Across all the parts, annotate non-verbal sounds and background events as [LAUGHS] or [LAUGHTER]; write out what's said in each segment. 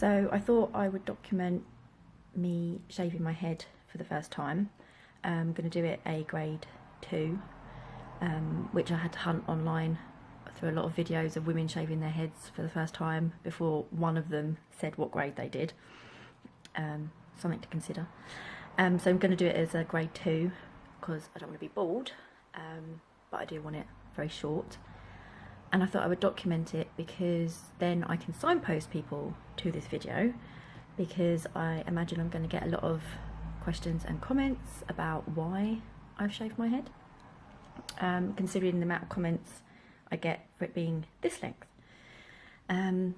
So I thought I would document me shaving my head for the first time. I'm going to do it a grade 2, um, which I had to hunt online through a lot of videos of women shaving their heads for the first time before one of them said what grade they did. Um, something to consider. Um, so I'm going to do it as a grade 2 because I don't want to be bald, um, but I do want it very short. And I thought I would document it because then I can signpost people to this video because I imagine I'm going to get a lot of questions and comments about why I've shaved my head. Um, considering the amount of comments I get for it being this length. Um,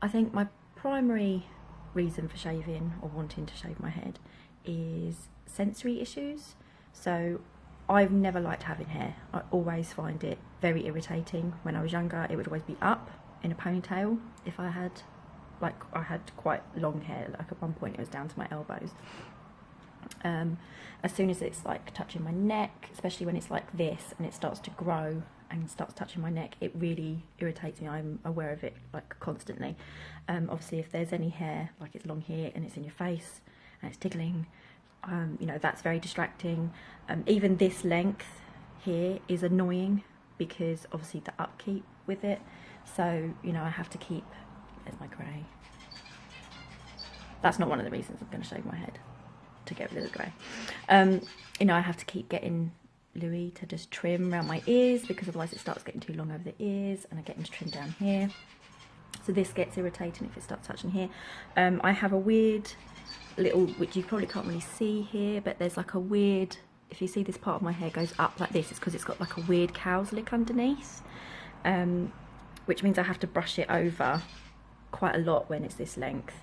I think my primary reason for shaving or wanting to shave my head is sensory issues. So I've never liked having hair. I always find it very irritating. When I was younger, it would always be up in a ponytail if I had, like, I had quite long hair. Like at one point, it was down to my elbows. Um, as soon as it's like touching my neck, especially when it's like this and it starts to grow and starts touching my neck, it really irritates me. I'm aware of it like constantly. Um, obviously, if there's any hair, like it's long here and it's in your face and it's tickling, um, you know, that's very distracting. Um, even this length here is annoying because obviously the upkeep with it. So, you know, I have to keep, there's my grey. That's not one of the reasons I'm going to shave my head, to get rid of the grey. Um, you know, I have to keep getting Louis to just trim around my ears because otherwise it starts getting too long over the ears and I get him to trim down here. So this gets irritating if it starts touching here. Um, I have a weird little, which you probably can't really see here, but there's like a weird, if you see this part of my hair goes up like this, it's because it's got like a weird cow's lick underneath, um, which means I have to brush it over quite a lot when it's this length.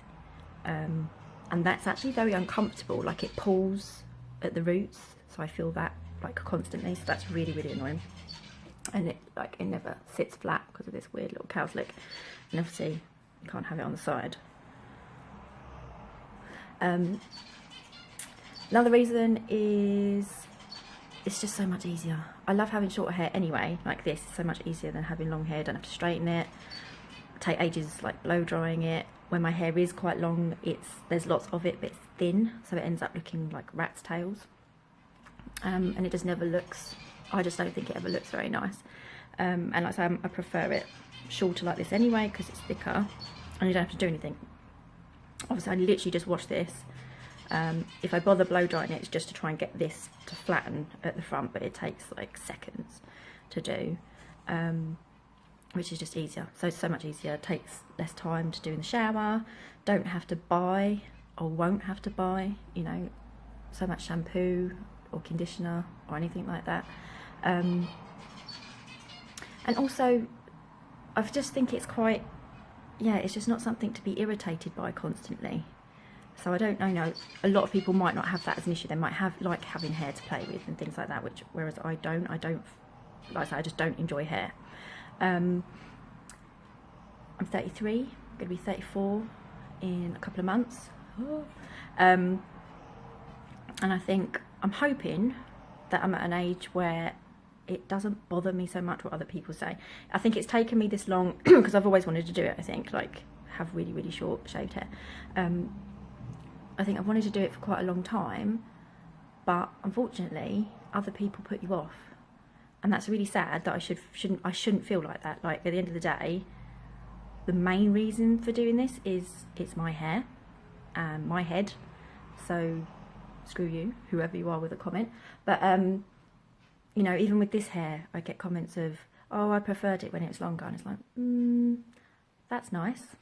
Um, and that's actually very uncomfortable, like it pulls at the roots, so I feel that like constantly so that's really really annoying. And it like it never sits flat because of this weird little cow's lick and obviously you can't have it on the side. Um, another reason is it's just so much easier. I love having shorter hair anyway. Like this It's so much easier than having long hair. Don't have to straighten it. Take ages like blow drying it. When my hair is quite long it's there's lots of it but it's thin so it ends up looking like rat's tails. Um, and it just never looks I just don't think it ever looks very nice. Um, and like I say I prefer it shorter like this anyway because it's thicker and you don't have to do anything. Obviously I literally just wash this um, if I bother blow drying it it's just to try and get this to flatten at the front but it takes like seconds to do um, which is just easier so it's so much easier it takes less time to do in the shower don't have to buy or won't have to buy you know so much shampoo or conditioner or anything like that. Um, and also, I just think it's quite, yeah, it's just not something to be irritated by constantly. So I don't know, you know, a lot of people might not have that as an issue. They might have like having hair to play with and things like that, which whereas I don't, I don't, like I I just don't enjoy hair. Um, I'm 33, I'm to be 34 in a couple of months. Um, and I think I'm hoping that I'm at an age where it doesn't bother me so much what other people say. I think it's taken me this long [CLEARS THROAT] because I've always wanted to do it, I think, like have really, really short shaved hair. Um, I think I've wanted to do it for quite a long time, but unfortunately, other people put you off. And that's really sad that I should shouldn't I shouldn't feel like that. Like at the end of the day, the main reason for doing this is it's my hair and my head. So screw you, whoever you are with a comment. But, um, you know, even with this hair, I get comments of, oh, I preferred it when it was longer. And it's like, mm, that's nice.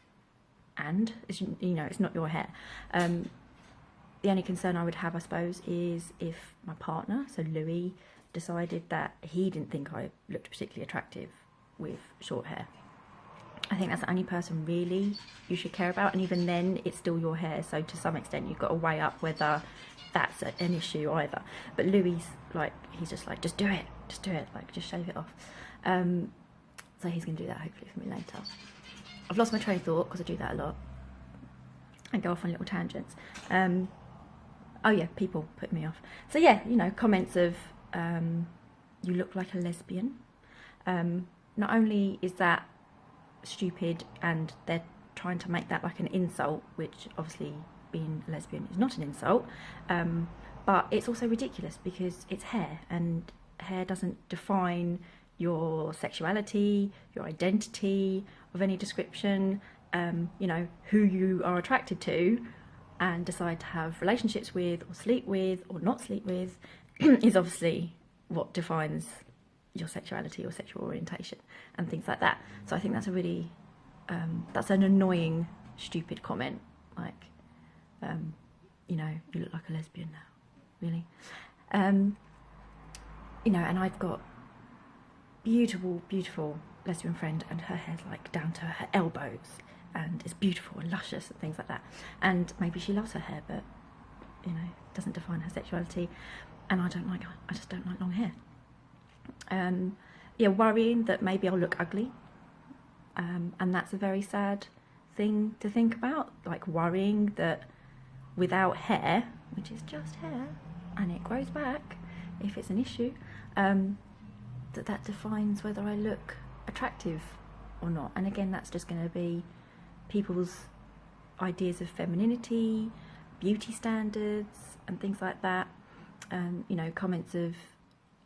And, you know, it's not your hair. Um, the only concern I would have, I suppose, is if my partner, so Louis, decided that he didn't think I looked particularly attractive with short hair. I think that's the only person really you should care about and even then it's still your hair so to some extent you've got to weigh up whether that's an issue either. But Louis like he's just like just do it just do it like just shave it off. Um, so he's gonna do that hopefully for me later. I've lost my train of thought because I do that a lot. I go off on little tangents. Um, oh yeah people put me off so yeah you know comments of um, you look like a lesbian um, not only is that stupid and they're trying to make that like an insult, which obviously being lesbian is not an insult. Um, but it's also ridiculous because it's hair, and hair doesn't define your sexuality, your identity of any description, um, you know, who you are attracted to and decide to have relationships with or sleep with or not sleep with [CLEARS THROAT] is obviously what defines your sexuality or sexual orientation and things like that. So I think that's a really, um, that's an annoying, stupid comment. Like, um, you know, you look like a lesbian now, really. Um, you know, and I've got beautiful, beautiful lesbian friend and her hair's like down to her elbows and it's beautiful and luscious and things like that. And maybe she loves her hair, but you know, doesn't define her sexuality. And I don't like, I just don't like long hair. Um, yeah, worrying that maybe I'll look ugly. Um, and that's a very sad thing to think about. Like worrying that without hair, which is just hair, and it grows back if it's an issue, um, that that defines whether I look attractive or not. And again, that's just going to be people's ideas of femininity, beauty standards, and things like that. Um, you know, comments of,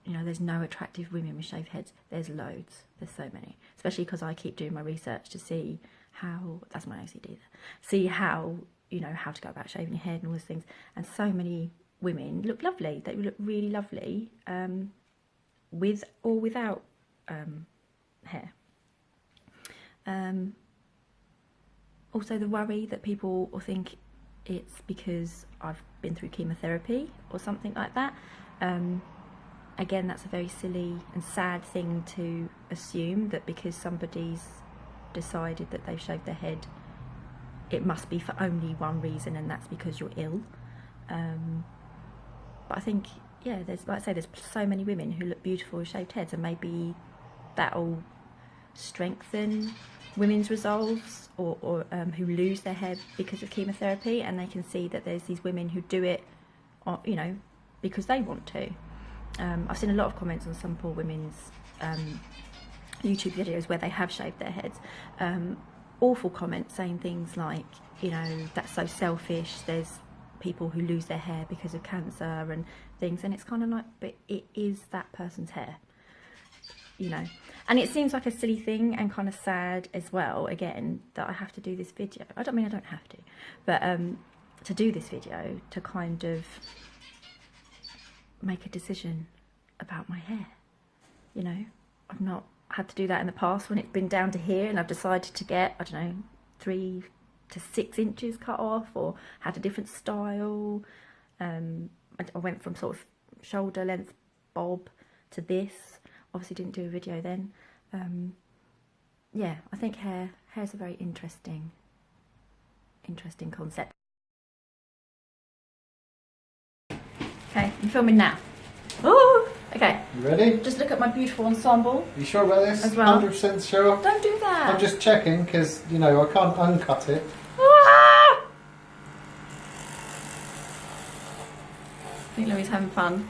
you know, there's no attractive women with shaved heads. There's loads. There's so many. Especially because I keep doing my research to see how, that's my OCD there, see how, you know, how to go about shaving your head and all those things. And so many women look lovely. They look really lovely um, with or without um, hair. Um, also the worry that people will think it's because I've been through chemotherapy or something like that. Um, again, that's a very silly and sad thing to assume that because somebody's decided that they've shaved their head, it must be for only one reason, and that's because you're ill. Um, but I think, yeah, there's like I say, there's so many women who look beautiful with shaved heads, and maybe that'll strengthen women's resolves or, or um, who lose their hair because of chemotherapy and they can see that there's these women who do it uh, you know because they want to. Um, I've seen a lot of comments on some poor women's um, YouTube videos where they have shaved their heads. Um, awful comments saying things like you know that's so selfish there's people who lose their hair because of cancer and things and it's kind of like but it is that person's hair you know. And it seems like a silly thing and kind of sad as well again that I have to do this video. I don't mean I don't have to but um to do this video to kind of make a decision about my hair you know? I've not had to do that in the past when it's been down to here and I've decided to get I don't know three to six inches cut off or had a different style. Um I went from sort of shoulder length bob to this obviously didn't do a video then. Um, yeah, I think hair hair's a very interesting, interesting concept. Okay, I'm filming now. Oh, okay. You ready? Just look at my beautiful ensemble. You sure about this? As well. 100% sure? Don't do that. I'm just checking because, you know, I can't uncut it. Ah! I think Louis having fun.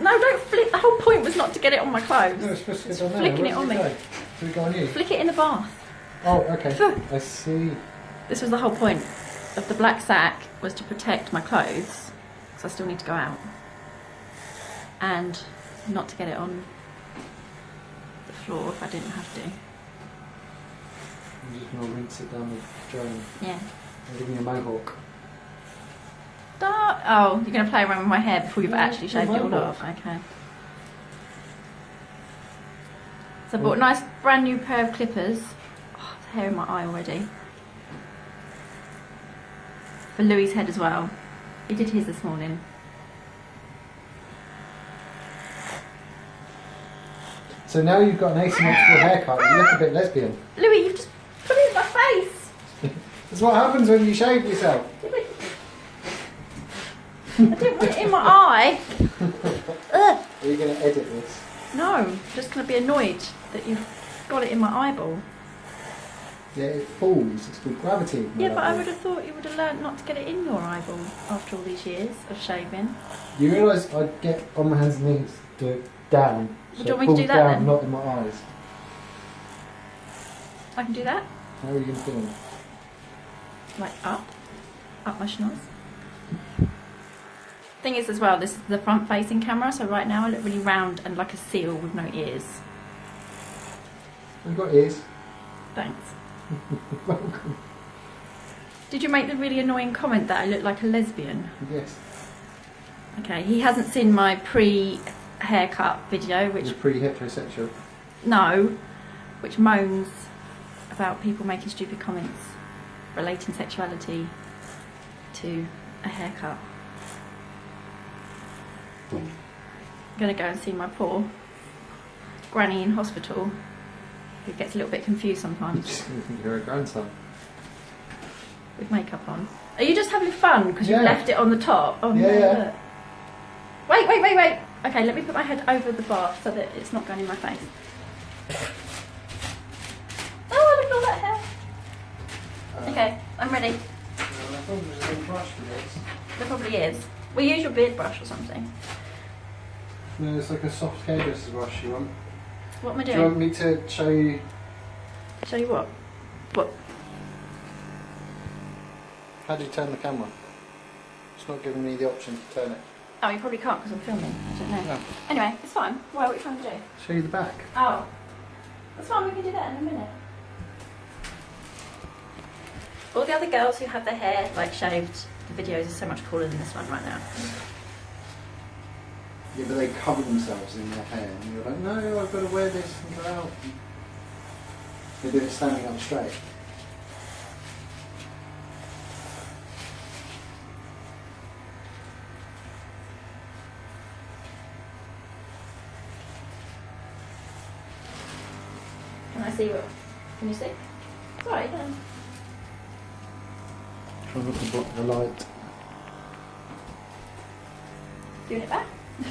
No, don't flick. The whole point was not to get it on my clothes. No, it's supposed to It's on there. flicking Where it on me. go? It go on you? Flick it in the bath. Oh, okay. Phew. I see. This was the whole point of the black sack was to protect my clothes because I still need to go out and not to get it on the floor if I didn't have to. I'm just going to rinse it down the drain. Yeah. I'm giving you a mohawk. Don't- Oh, you're going to play around with my hair before you've No, actually shaved it all mobile. off. Okay. So I bought a nice brand new pair of clippers. Oh, there's hair in my eye already. For Louis' head as well. He did his this morning. So now you've got an asymmetrical haircut, you look a bit lesbian. Louis, you've just put it in my face. [LAUGHS] That's what happens when you shave yourself. I didn't put it in my eye. [LAUGHS] Ugh. Are you going to edit this? No, I'm just going to be annoyed that you've got it in my eyeball. Yeah, it falls. It's called gravity. Yeah, but I would have thought you would have learnt not to get it in your eyeball after all these years of shaving. You realise I'd get on my hands and knees, do it down. So do you want me to do that down, then? not in my eyes. I can do that. How are you going to do it? like up, up my schnoz. Thing is as well, this is the front facing camera, so right now I look really round and like a seal with no ears. You've got ears. Thanks. [LAUGHS] Welcome. Did you make the really annoying comment that I look like a lesbian? Yes. Okay, he hasn't seen my pre haircut video, which You're pretty heterosexual. no, which moans about people making stupid comments relating sexuality to a haircut. I'm gonna go and see my poor granny in hospital, who gets a little bit confused sometimes [LAUGHS] You're a grandson. with makeup on. Are you just having fun because you've left it on the top? Oh Yeah, no! yeah. Wait, wait, wait, wait. Okay, let me put my head over the bar so that it's not going in my face. Oh, look at all that hair. Uh, Okay, I'm ready. I thought it was a little brush for this. There probably is. We use your beard brush or something. No, it's like a soft hairdresser's brush you want. What am I doing? Do you want me to show you? Show you what? What? How do you turn the camera? It's not giving me the option to turn it. Oh, you probably can't because I'm filming. I don't know. No. Anyway, it's fine. Why? What are you trying to do? Show you the back. Oh, that's fine. We can do that in a minute. All the other girls who have their hair like shaved, the videos are so much cooler than this one right now. Yeah, but they cover themselves in their hair, and you're like, no, I've got to wear this and go out. They do it standing up straight. Can I see what? Can you see? Sorry. Try not to block the light. Doing it back. [LAUGHS] [LAUGHS]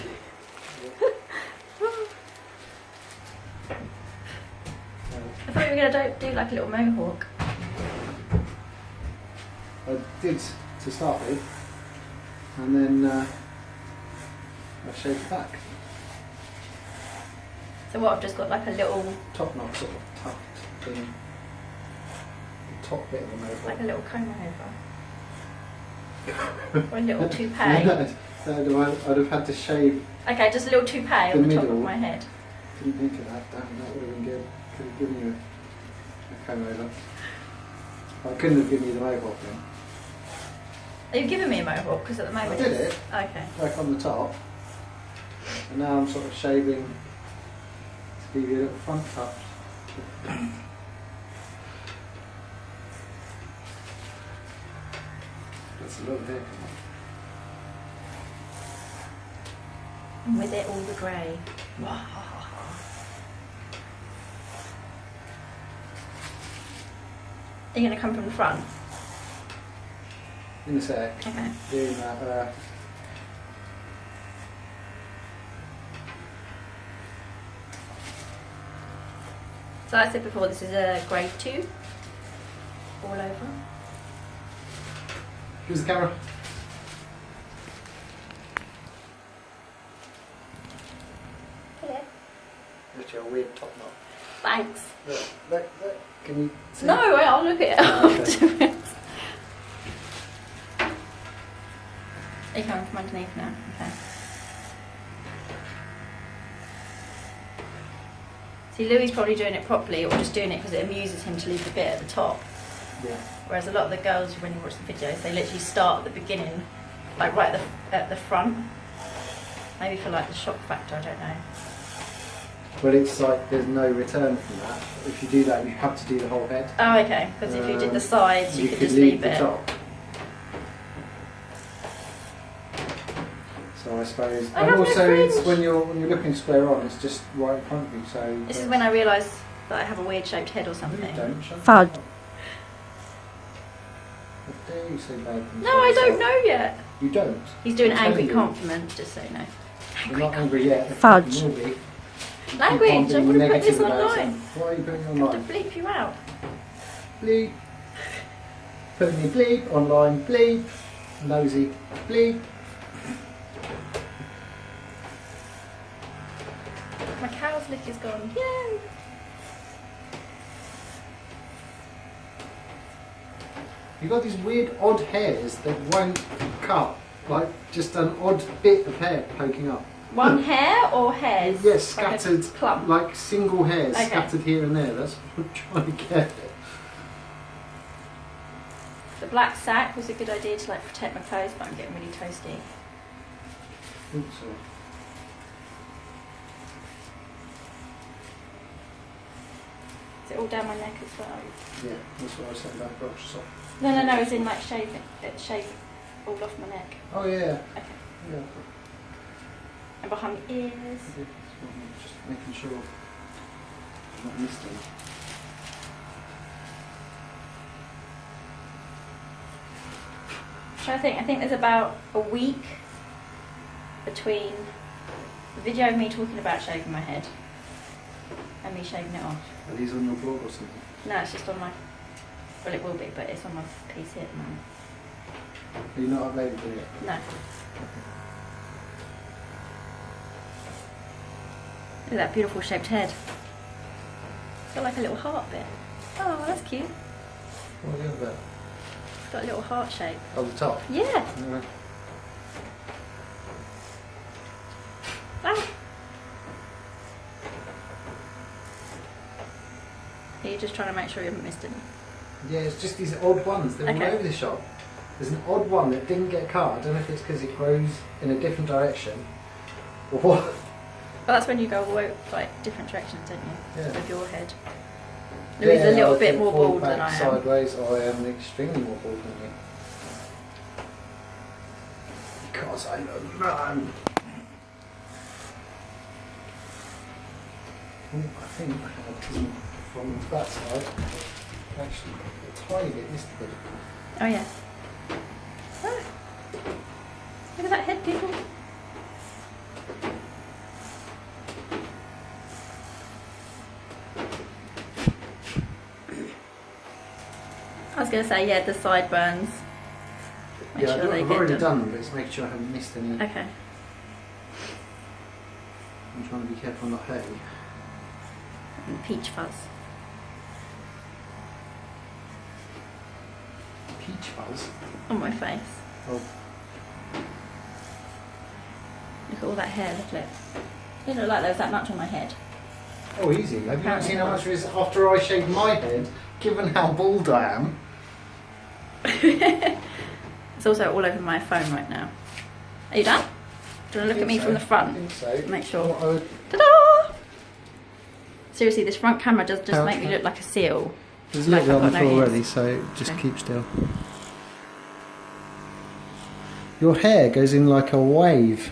I thought you were gonna do, do like a little mohawk. I did to start with, and then uh, I shaved it back. So what? I've just got like a little, Top knot sort of tucked in the top bit of the mohawk. like a little comb over, or a little [LAUGHS] toupee. So I'd, I'd have had to shave. Okay, just a little toupee The on the top of my head. Didn't think of that. Damn, that would have been good. Could have given you a, a comb over. I couldn't have given you the mohawk then. You've given me a mohawk? Because at the moment I did it. Okay. Like on the top. And now I'm sort of shaving to give you a little front touch. That's a lot of hair come off. And with it all the grey. Are you going to come from the front? In a sec. Okay. Doing that. Uh, So I said before, this is a grade two. All over. Here's the camera. Hello. That's your weird top knot. Thanks. Look, look, look. Can you see? No, wait, I'll look at it oh, Okay. afterwards. Are you coming from underneath now? Okay. See, Louis probably doing it properly or just doing it because it amuses him to leave the bit at the top. Yeah. Whereas a lot of the girls, when you watch the videos, they literally start at the beginning, like right at the, at the front. Maybe for like the shock factor, I don't know. But it's like there's no return from that. If you do that, you have to do the whole head. Oh, okay. Because if you did the Um, sides, you, could, just leave leave the it. top. So I suppose, I and have no also it's when you're when you're looking square on, it's just right in front of you. So This is when I realised that I have a weird shaped head or something. you don't. Shut Fudge. Up. How dare you say bad things No, I don't know yet. You don't. He's doing I'm angry telling you. compliment, just so you know. You're not angry yet. Fudge. You will be. Keep Language, on I'm being going to put negative this about online. yourself. Why are you putting it I'm going online? to bleep you out. Bleep. Putting your bleep online. Bleep. Nosy. Bleep. My cow's lick is gone. Yay! You've got these weird odd hairs that won't cut. Like just an odd bit of hair poking up. One hair or hairs? Yes, Like scattered, clump. like single hairs Okay. scattered here and there. That's what I'm trying to get. The black sack was a good idea to like protect my toes, but I'm getting really toasty. Oops, sorry. Is it all down my neck as well? Yeah, that's what I saying about brush soft. No, no, no. As in like shave it, uh, it shave all off my neck. Oh yeah, Okay. yeah. And behind the ears. Yeah, that's what I'm Just making sure I'm not missed any. So I think I think there's about a week between the video of me talking about shaving my head and me shaving it off. Are these on your blog or something? No, it's just on my. Well, it will be, but it's on my PC at the moment. Are you not it yet? No. Look at that beautiful shaped head. It's got like a little heart bit. Oh, that's cute. What on about? It's got a little heart shape. Oh, the top? Yeah. No. Ah. Are you just trying to make sure you haven't missed any? Yeah, it's just these odd ones. They're Okay. all over the shop. There's an odd one that didn't get cut. I don't know if it's because it grows in a different direction or what. Well, that's when you go away, like different directions, don't you? Yeah. With your head. Louis is a little I bit more bald than I am. Sideways, I am extremely more bald than you. Because I'm a man. I think I had from that side. Actually, a tiny bit missed a bit. Oh yeah. Ah. Look at that head, people. I was going to say, yeah, the sideburns. Make yeah, sure I've, they get already done. done them, but it's making sure I haven't missed any. Okay. I'm trying to be careful not hurting. And peach fuzz. Peach fuzz. On my face. Oh, Look at all that hair, look at it. Didn't look like there was that much on my head. oh, easy. Have you not seen how much there is after I shaved my head? Given how bald I am. [LAUGHS] It's also all over my phone right now. Are you done? Do you want to look at me from the I front? think so. Make sure. Would- Ta-da! Seriously, this front camera does just How- make me look like a seal. There's a little bit on the floor already, so just Okay. keep still. Your hair goes in like a wave.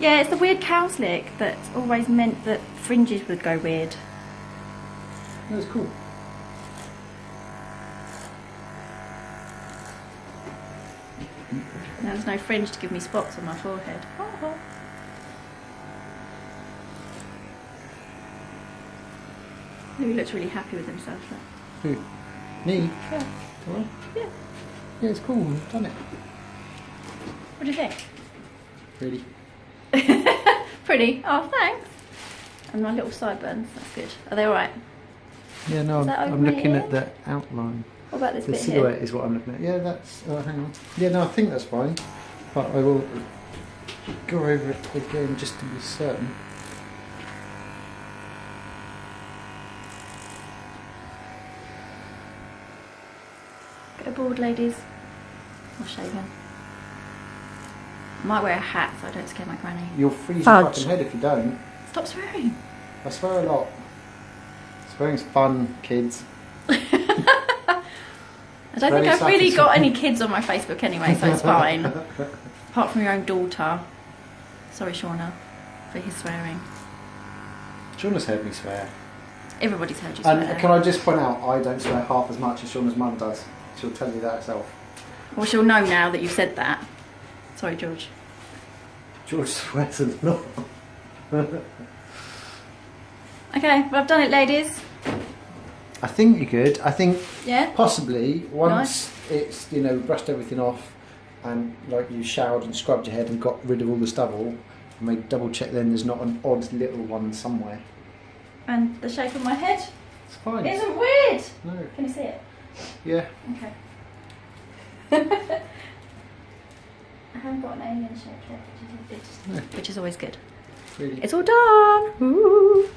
Yeah, it's the weird cow slick that's always meant that fringes would go weird. That's cool. Now there's no fringe to give me spots on my forehead. Oh. He looks really happy with himself. Look. Who? Me? Yeah. Yeah. Yeah, it's cool. I've done it. What do you think? Really? [LAUGHS] Pretty. Oh, thanks. And my little sideburns. That's good. Are they all right? Yeah, no, I'm, I'm looking at the outline. What about this The bit silhouette here? is what I'm looking at. Yeah, that's. Oh, hang on. Yeah, no, I think that's fine. But I will go over it again just to be certain. Get aboard, ladies. Or shaven. I might wear a hat so I don't scare my granny. You'll freeze Fudge. your fucking head if you don't. Stop swearing. I swear a lot. Swearing's fun, kids. [LAUGHS] I don't think I've really got any kids on my Facebook anyway, so it's fine. [LAUGHS] Apart from your own daughter. Sorry, Shauna, for his swearing. Shauna's heard me swear. Everybody's heard you swear. And can I just point out, I don't swear half as much as Shauna's mum does. She'll tell you that herself. Well, she'll know now that you've said that. Sorry, George. George swears a lot. Okay, well, I've done it, ladies. I think you could. I think Yeah? possibly once it's you know brushed everything off and like you showered and scrubbed your head and got rid of all the stubble, you may double check then there's not an odd little one somewhere. And the shape of my head It's fine. isn't weird. No, Can you see it? Yeah. Okay. [LAUGHS] I haven't got an alien shaped head, which is, which is always good. Really. It's all done. Ooh.